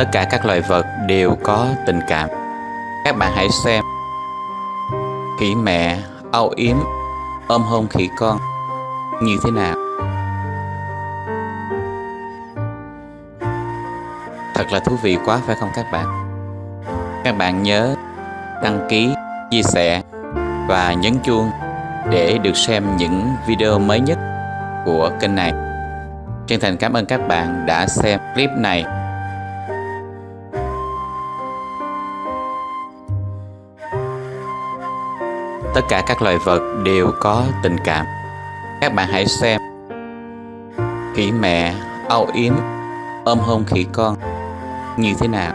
Tất cả các loài vật đều có tình cảm. Các bạn hãy xem. Khỉ mẹ âu yếm ôm hôn khỉ con như thế nào. Thật là thú vị quá phải không các bạn? Các bạn nhớ đăng ký, chia sẻ và nhấn chuông để được xem những video mới nhất của kênh này. Chân thành cảm ơn các bạn đã xem clip này. Tất cả các loài vật đều có tình cảm. Các bạn hãy xem. Khỉ mẹ âu yếm ôm hôn khỉ con như thế nào.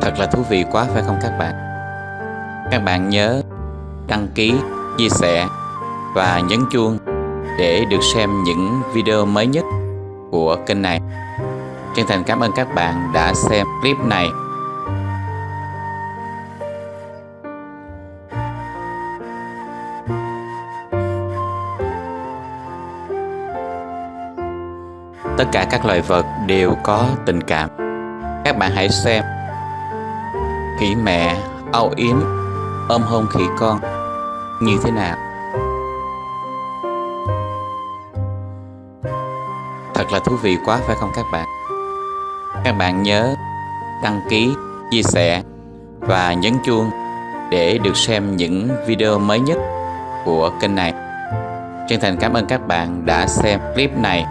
Thật là thú vị quá phải không các bạn? Các bạn nhớ đăng ký, chia sẻ và nhấn chuông để được xem những video mới nhất của kênh này. Chân thành cảm ơn các bạn đã xem clip này. Tất cả các loài vật đều có tình cảm. Các bạn hãy xem. Khỉ mẹ âu yếm ôm hôn khỉ con như thế nào. Thật là thú vị quá phải không các bạn? Các bạn nhớ đăng ký, chia sẻ và nhấn chuông để được xem những video mới nhất của kênh này. Chân thành cảm ơn các bạn đã xem clip này